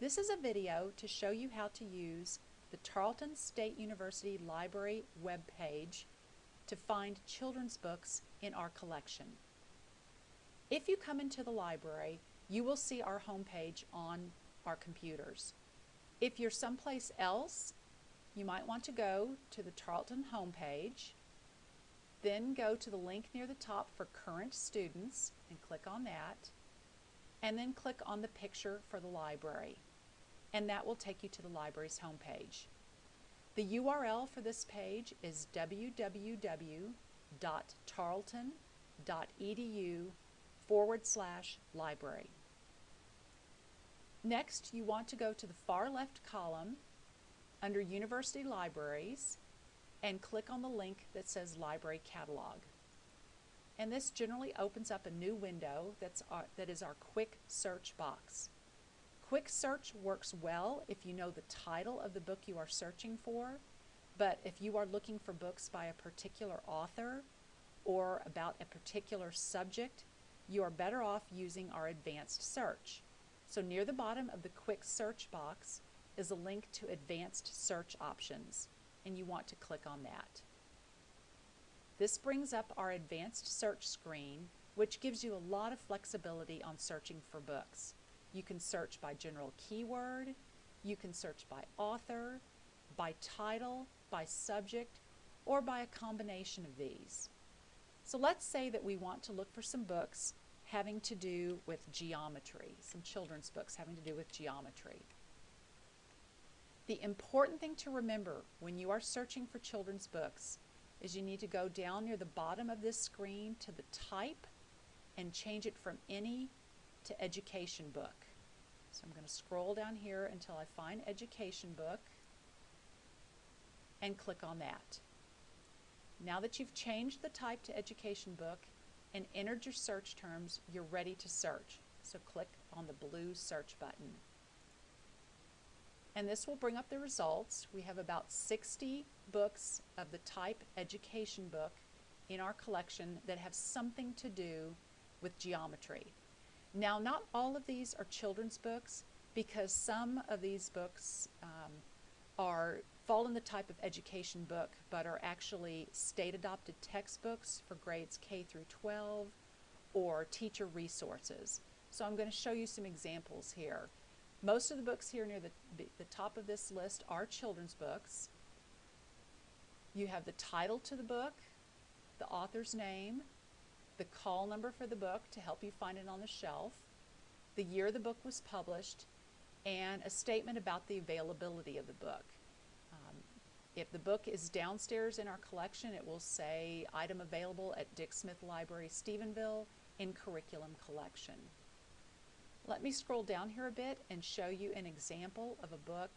This is a video to show you how to use the Tarleton State University Library webpage to find children's books in our collection. If you come into the library, you will see our homepage on our computers. If you're someplace else, you might want to go to the Tarleton homepage, then go to the link near the top for current students and click on that, and then click on the picture for the library. And that will take you to the library's homepage. The URL for this page is www.tarleton.edu forward slash library. Next, you want to go to the far left column under University Libraries and click on the link that says Library Catalog. And this generally opens up a new window that's our, that is our quick search box. Quick search works well if you know the title of the book you are searching for, but if you are looking for books by a particular author or about a particular subject, you are better off using our advanced search. So near the bottom of the quick search box is a link to advanced search options and you want to click on that. This brings up our advanced search screen which gives you a lot of flexibility on searching for books. You can search by general keyword, you can search by author, by title, by subject, or by a combination of these. So let's say that we want to look for some books having to do with geometry, some children's books having to do with geometry. The important thing to remember when you are searching for children's books is you need to go down near the bottom of this screen to the type and change it from any to education book. So I'm going to scroll down here until I find education book and click on that. Now that you've changed the type to education book, and entered your search terms, you're ready to search. So click on the blue search button. And this will bring up the results. We have about 60 books of the type education book in our collection that have something to do with geometry. Now, not all of these are children's books because some of these books um, are fall in the type of education book but are actually state adopted textbooks for grades K through 12 or teacher resources. So I'm going to show you some examples here. Most of the books here near the, the top of this list are children's books. You have the title to the book, the author's name, the call number for the book to help you find it on the shelf, the year the book was published, and a statement about the availability of the book. Um, if the book is downstairs in our collection, it will say item available at Dick Smith Library, Stephenville in curriculum collection. Let me scroll down here a bit and show you an example of a book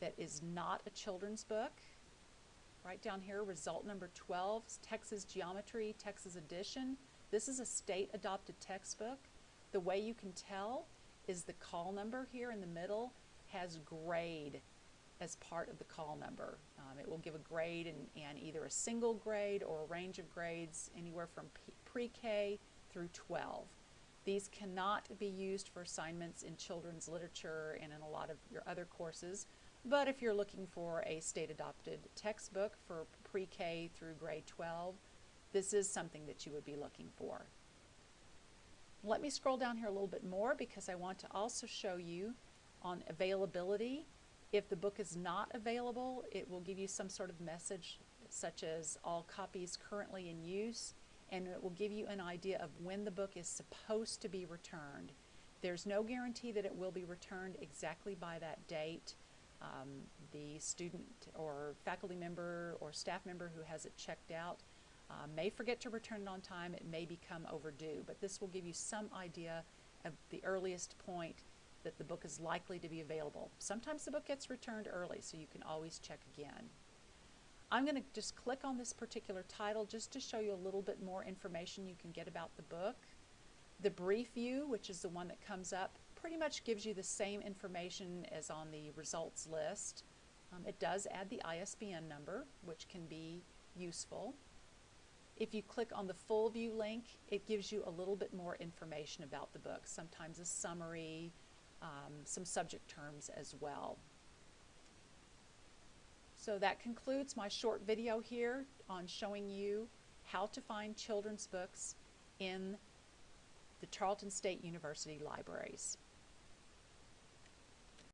that is not a children's book. Right down here, result number 12, Texas Geometry, Texas Edition. This is a state adopted textbook. The way you can tell is the call number here in the middle has grade as part of the call number. Um, it will give a grade and, and either a single grade or a range of grades anywhere from pre-K through 12. These cannot be used for assignments in children's literature and in a lot of your other courses, but if you're looking for a state-adopted textbook for pre-K through grade 12, this is something that you would be looking for. Let me scroll down here a little bit more because I want to also show you on availability if the book is not available, it will give you some sort of message such as all copies currently in use and it will give you an idea of when the book is supposed to be returned. There's no guarantee that it will be returned exactly by that date. Um, the student or faculty member or staff member who has it checked out uh, may forget to return it on time. It may become overdue, but this will give you some idea of the earliest point that the book is likely to be available. Sometimes the book gets returned early, so you can always check again. I'm going to just click on this particular title just to show you a little bit more information you can get about the book. The brief view, which is the one that comes up, pretty much gives you the same information as on the results list. Um, it does add the ISBN number, which can be useful. If you click on the full view link, it gives you a little bit more information about the book, sometimes a summary, um, some subject terms as well. So that concludes my short video here on showing you how to find children's books in the Tarleton State University libraries.